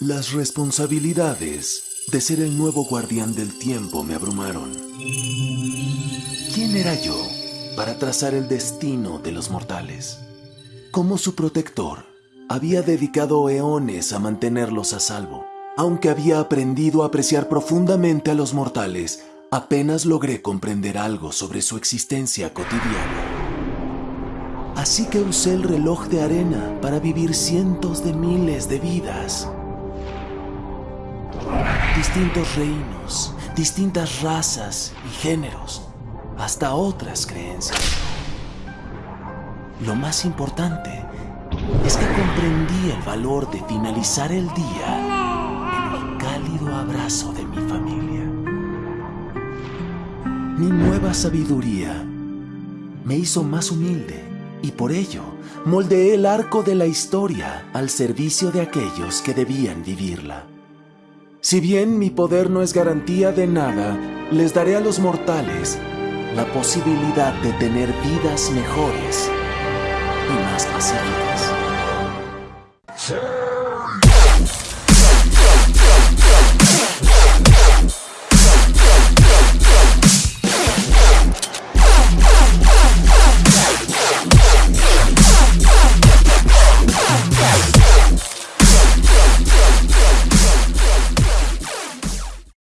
Las responsabilidades de ser el nuevo guardián del tiempo me abrumaron. ¿Quién era yo para trazar el destino de los mortales? Como su protector, había dedicado eones a mantenerlos a salvo. Aunque había aprendido a apreciar profundamente a los mortales, apenas logré comprender algo sobre su existencia cotidiana. Así que usé el reloj de arena para vivir cientos de miles de vidas. Distintos reinos, distintas razas y géneros, hasta otras creencias. Lo más importante es que comprendí el valor de finalizar el día cálido abrazo de mi familia. Mi nueva sabiduría me hizo más humilde y por ello moldeé el arco de la historia al servicio de aquellos que debían vivirla. Si bien mi poder no es garantía de nada, les daré a los mortales la posibilidad de tener vidas mejores y más pacíficas.